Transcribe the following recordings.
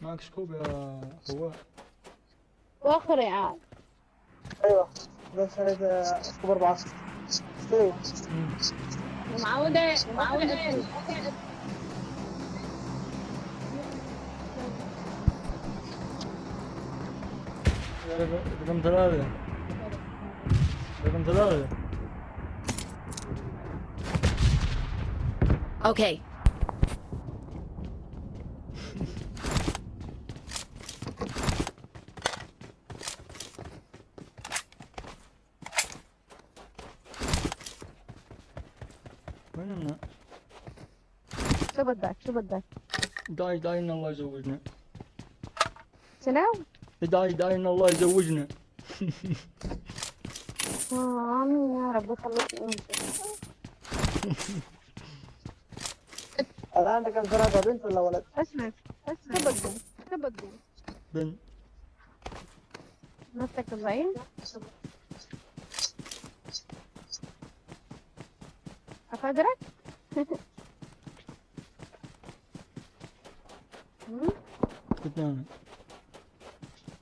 معك سكوب يا فواز واخر يا أيوه. بس هذا سكوب أربعة استوي معودة معودة رقم ثلاثة رقم ثلاثة Okay. شو بدك شو بدك داي داي ان الله يزوجنا شنو؟ داي داي ان الله يزوجنا آمين يا رب يخليك انت الان رقم ثلاثة بنت ولا ولد؟ اسمع اسمع شو بدك شو بدك بن نفسك زين قلت أنا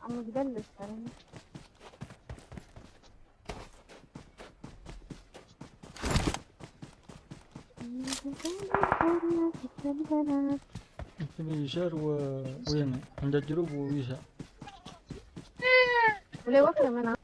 عم تبلش ترى تبي يسار و... ويمين عند الجنوب ويسار وليه واكلة منها؟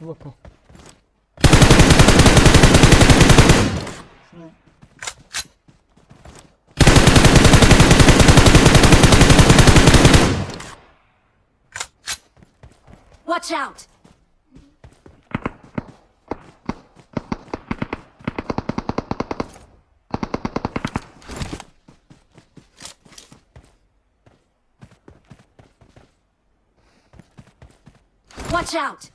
Выпал. Watch out! Watch out!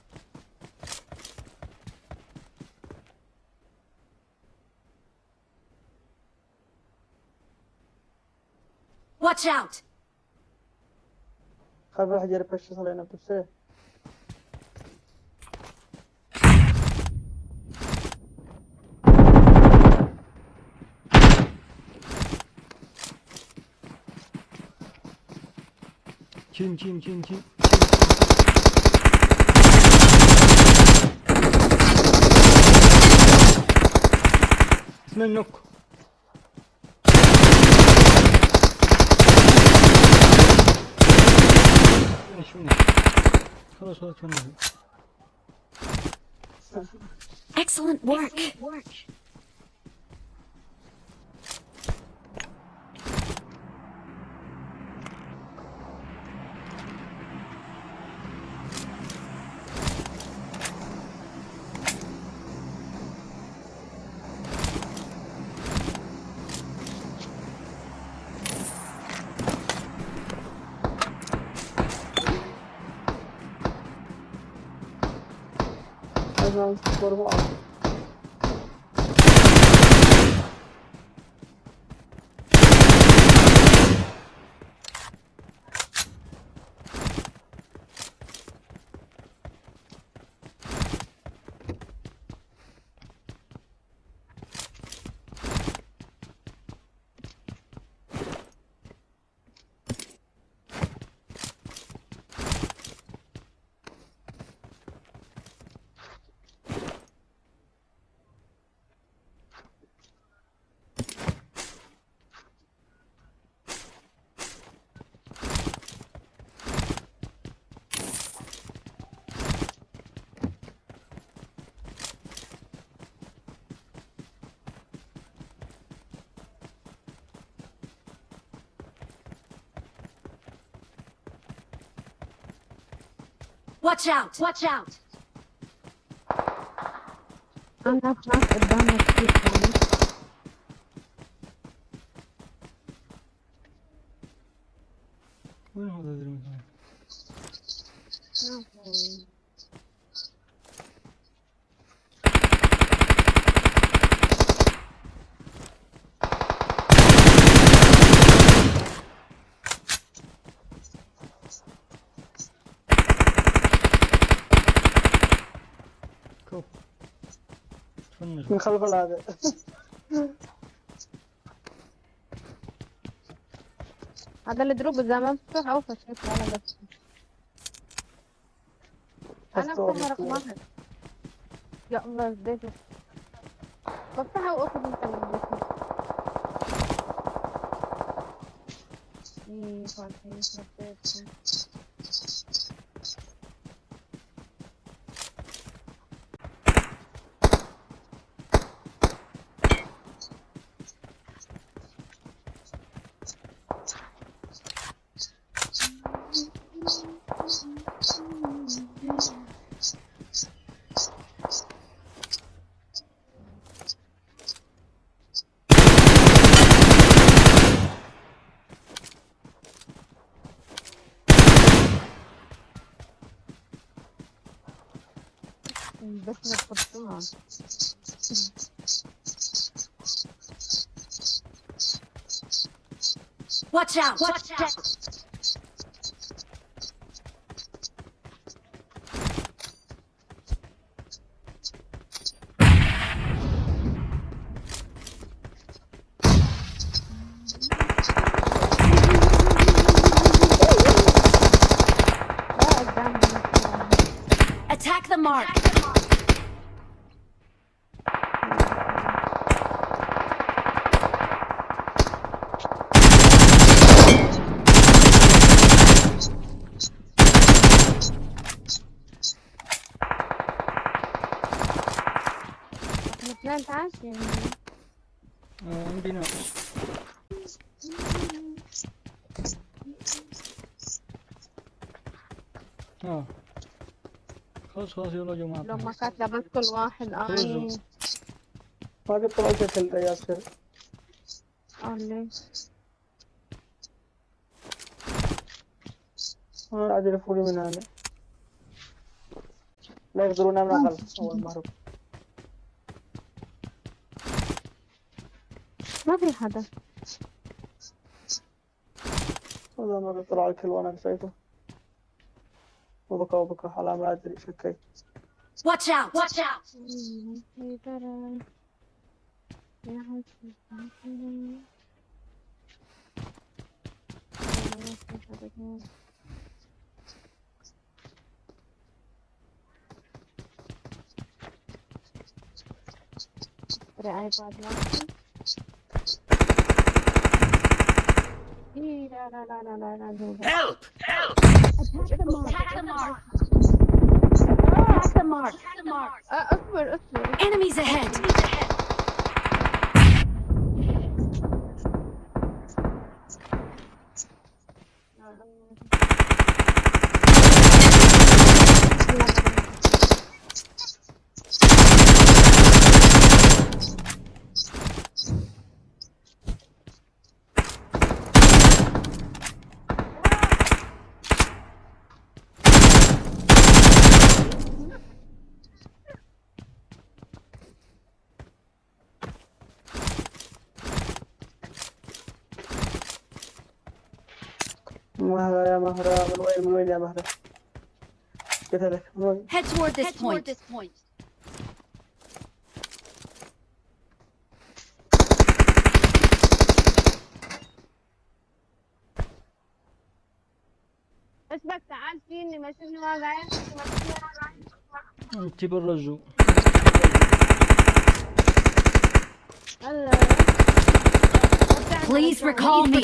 Watch out! خاف واحد يعرف إيش يصل هنا بتفسير تشين تشين تشين تشين اسمه النوك فينش فينش خلاص خلاص فينش Excellent work. não, foram altos. Watch out! Watch out! أنا ناس قدامك كتير يعني وين هذا المكان؟ كوب من خلف هذا هذا اللي دروب اذا ما مفتوح أو فشلت أنا بس أنا مفتوح رقم. واحد. يا الله اديته بفتحها واخذ انت من البيت. إيه، خلاص، إيه، رديت. بس نقطتها Watch out! Watch out! تعال يعني. آه. عندي نار آه خلاص خلاص يلا يا جماعة. لو ما كانت لبس كل واحد آمين ما قد طلعت شكل يا ياسر آه ليه؟ أنا قاعد يلفوا لي من هنا. لا يقدرون من خلف اول ما هرب ما في حدا هذا ما قد طلع الكل وأنا نسيته وبكى وبكى على ما أدري شكيت Watch out! Watch out! ايباد إيه لا لا لا لا لا لا دول. Attack the mark! Attack the mark! Attack the mark! Attack the mark! آه، اصبر اصبر Enemies ahead! مهرة يا مهرة. من وين من وين يا مهرة. قلت لك من وين Head toward this point. اسمك تعال فيني ما شفني ما قاعد انت بالرجو هلا Please recall me.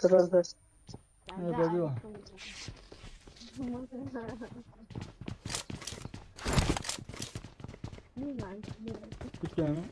Teraz bez. Nie zabiła. Kupiamy.